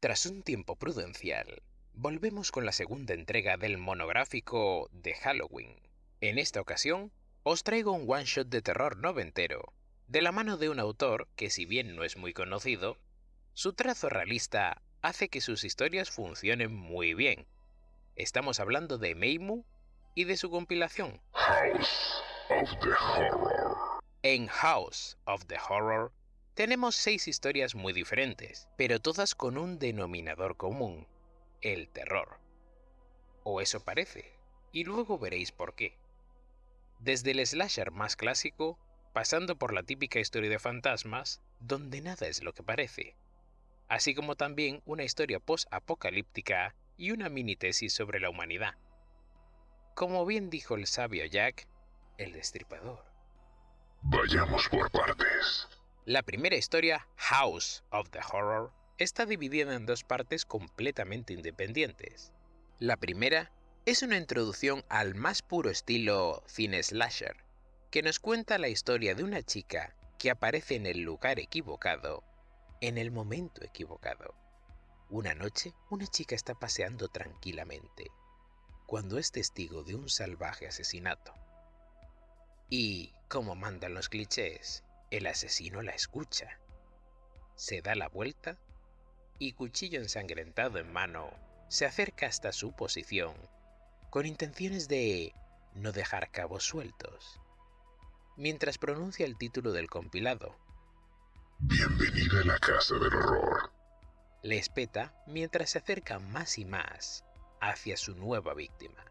Tras un tiempo prudencial, volvemos con la segunda entrega del monográfico de Halloween. En esta ocasión, os traigo un one-shot de terror noventero, de la mano de un autor que si bien no es muy conocido, su trazo realista hace que sus historias funcionen muy bien. Estamos hablando de Meimu y de su compilación House of the Horror. En House of the Horror tenemos seis historias muy diferentes, pero todas con un denominador común, el terror. O eso parece, y luego veréis por qué. Desde el slasher más clásico, pasando por la típica historia de fantasmas, donde nada es lo que parece, así como también una historia post-apocalíptica y una mini tesis sobre la humanidad. Como bien dijo el sabio Jack, el destripador. Vayamos por partes. La primera historia, House of the Horror, está dividida en dos partes completamente independientes. La primera es una introducción al más puro estilo cine slasher, que nos cuenta la historia de una chica que aparece en el lugar equivocado, en el momento equivocado. Una noche, una chica está paseando tranquilamente, cuando es testigo de un salvaje asesinato. Y, como mandan los clichés, el asesino la escucha. Se da la vuelta y, cuchillo ensangrentado en mano, se acerca hasta su posición, con intenciones de no dejar cabos sueltos, mientras pronuncia el título del compilado. Bienvenida a la casa del horror. Le espeta mientras se acerca más y más hacia su nueva víctima.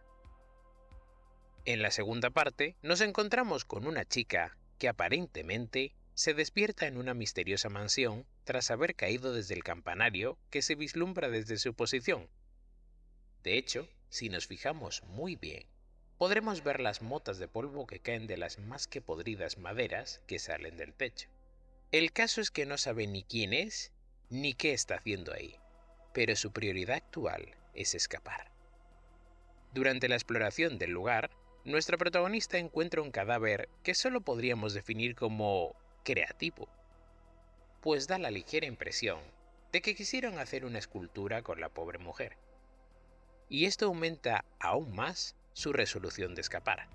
En la segunda parte, nos encontramos con una chica que aparentemente se despierta en una misteriosa mansión tras haber caído desde el campanario que se vislumbra desde su posición. De hecho, si nos fijamos muy bien, podremos ver las motas de polvo que caen de las más que podridas maderas que salen del techo. El caso es que no sabe ni quién es ni qué está haciendo ahí, pero su prioridad actual es escapar. Durante la exploración del lugar, nuestra protagonista encuentra un cadáver que solo podríamos definir como creativo, pues da la ligera impresión de que quisieron hacer una escultura con la pobre mujer. Y esto aumenta aún más su resolución de escapar.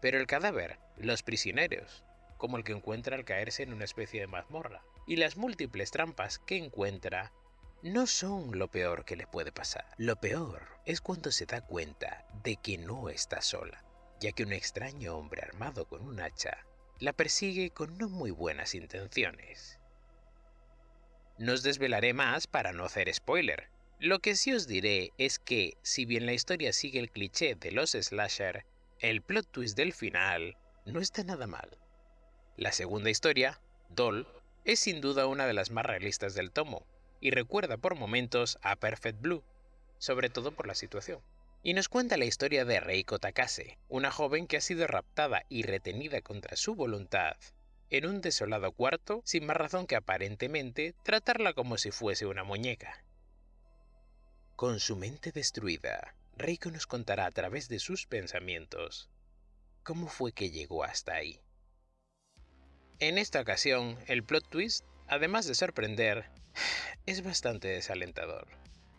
Pero el cadáver, los prisioneros, como el que encuentra al caerse en una especie de mazmorra, y las múltiples trampas que encuentra no son lo peor que le puede pasar. Lo peor es cuando se da cuenta de que no está sola, ya que un extraño hombre armado con un hacha la persigue con no muy buenas intenciones. No os desvelaré más para no hacer spoiler. Lo que sí os diré es que, si bien la historia sigue el cliché de los slasher, el plot twist del final no está nada mal. La segunda historia, Doll, es sin duda una de las más realistas del tomo, y recuerda por momentos a Perfect Blue, sobre todo por la situación. Y nos cuenta la historia de Reiko Takase, una joven que ha sido raptada y retenida contra su voluntad en un desolado cuarto sin más razón que aparentemente tratarla como si fuese una muñeca. Con su mente destruida, Reiko nos contará a través de sus pensamientos cómo fue que llegó hasta ahí. En esta ocasión, el plot twist, además de sorprender, es bastante desalentador.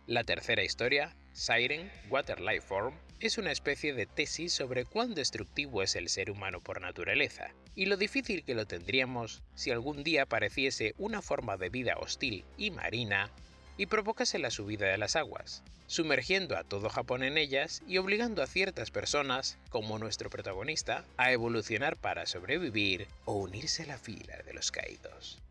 La tercera historia, Siren Water Life Form, es una especie de tesis sobre cuán destructivo es el ser humano por naturaleza, y lo difícil que lo tendríamos si algún día apareciese una forma de vida hostil y marina y provocase la subida de las aguas, sumergiendo a todo Japón en ellas y obligando a ciertas personas, como nuestro protagonista, a evolucionar para sobrevivir o unirse a la fila de los caídos.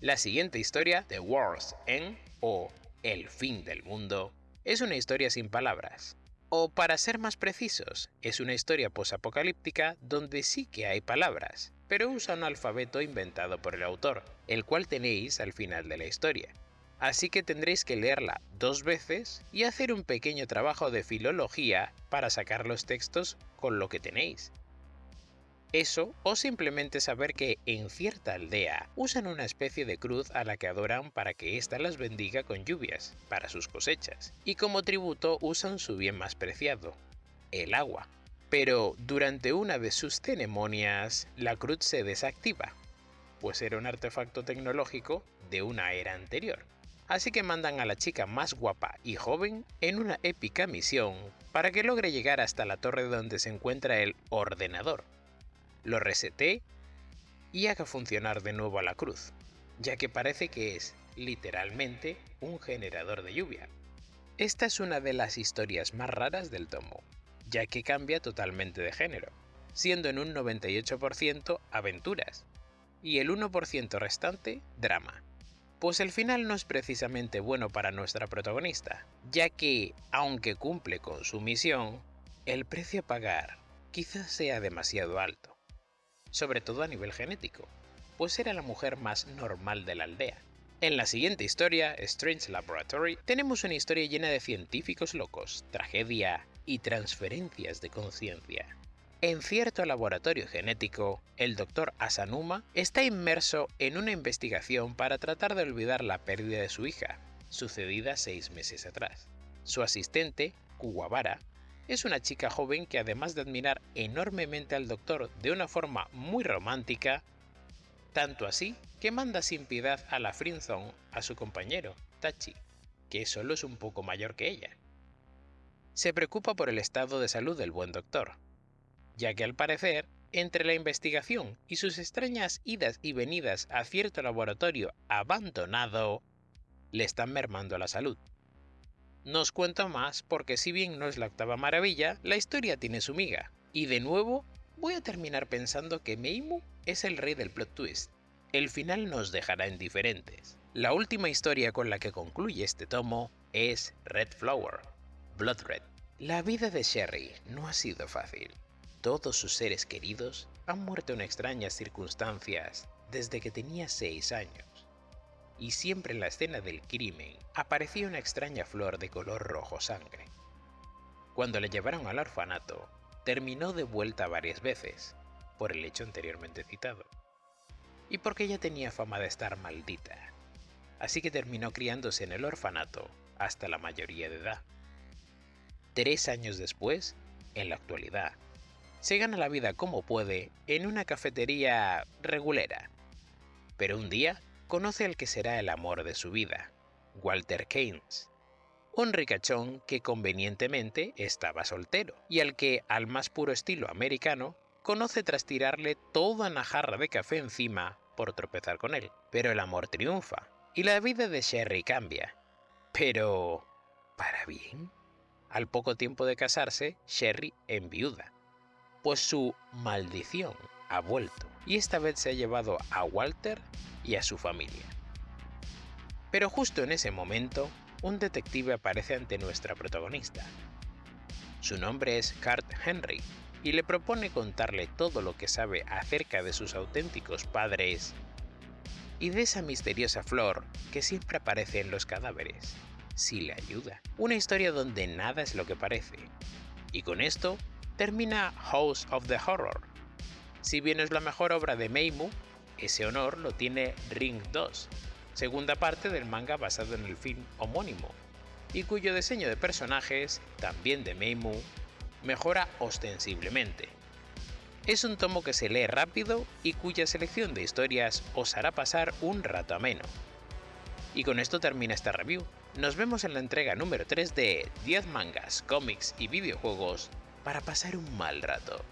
La siguiente historia, The World's End o El fin del mundo, es una historia sin palabras. O para ser más precisos, es una historia posapocalíptica donde sí que hay palabras, pero usa un alfabeto inventado por el autor, el cual tenéis al final de la historia. Así que tendréis que leerla dos veces y hacer un pequeño trabajo de filología para sacar los textos con lo que tenéis. Eso o simplemente saber que en cierta aldea usan una especie de cruz a la que adoran para que ésta las bendiga con lluvias para sus cosechas, y como tributo usan su bien más preciado, el agua. Pero durante una de sus ceremonias, la cruz se desactiva, pues era un artefacto tecnológico de una era anterior. así que mandan a la chica más guapa y joven en una épica misión para que logre llegar hasta la torre donde se encuentra el ordenador, lo resete y haga funcionar de nuevo a la cruz, ya que parece que es literalmente un generador de lluvia. Esta es una de las historias más raras del tomo, ya que cambia totalmente de género, siendo en un 98% aventuras y el 1% restante drama. Pues el final no es precisamente bueno para nuestra protagonista, ya que, aunque cumple con su misión, el precio a pagar quizás sea demasiado alto, sobre todo a nivel genético, pues era la mujer más normal de la aldea. En la siguiente historia, Strange Laboratory, tenemos una historia llena de científicos locos, tragedia y transferencias de conciencia. En cierto laboratorio genético, el Dr. Asanuma está inmerso en una investigación para tratar de olvidar la pérdida de su hija, sucedida seis meses atrás. Su asistente, Kuwabara, es una chica joven que además de admirar enormemente al doctor de una forma muy romántica, tanto así que manda sin piedad a la Friendzone a su compañero, Tachi, que solo es un poco mayor que ella. Se preocupa por el estado de salud del buen doctor, ya que al parecer, entre la investigación y sus extrañas idas y venidas a cierto laboratorio abandonado, le están mermando la salud. Nos cuento más porque si bien no es la octava maravilla, la historia tiene su miga, y de nuevo voy a terminar pensando que Meimu es el rey del plot twist. El final nos dejará indiferentes. La última historia con la que concluye este tomo es Red Flower, Blood Red. La vida de Sherry no ha sido fácil. Todos sus seres queridos han muerto en extrañas circunstancias desde que tenía 6 años. Y siempre en la escena del crimen aparecía una extraña flor de color rojo sangre. Cuando le llevaron al orfanato, terminó de vuelta varias veces, por el hecho anteriormente citado, y porque ella tenía fama de estar maldita, así que terminó criándose en el orfanato hasta la mayoría de edad. Tres años después, en la actualidad, se gana la vida como puede en una cafetería regulera. Pero un día conoce al que será el amor de su vida, Walter Keynes, un ricachón que convenientemente estaba soltero y al que, al más puro estilo americano, conoce tras tirarle toda una jarra de café encima por tropezar con él. Pero el amor triunfa y la vida de Sherry cambia. Pero... ¿para bien? Al poco tiempo de casarse, Sherry enviuda pues su maldición ha vuelto y esta vez se ha llevado a Walter y a su familia. Pero justo en ese momento, un detective aparece ante nuestra protagonista. Su nombre es Cart Henry y le propone contarle todo lo que sabe acerca de sus auténticos padres y de esa misteriosa flor que siempre aparece en los cadáveres, si le ayuda. Una historia donde nada es lo que parece. Y con esto termina House of the Horror. Si bien es la mejor obra de Meimu, ese honor lo tiene Ring 2, segunda parte del manga basado en el film homónimo, y cuyo diseño de personajes, también de Meimu, mejora ostensiblemente. Es un tomo que se lee rápido y cuya selección de historias os hará pasar un rato ameno. Y con esto termina esta review. Nos vemos en la entrega número 3 de 10 mangas, cómics y videojuegos para pasar un mal rato.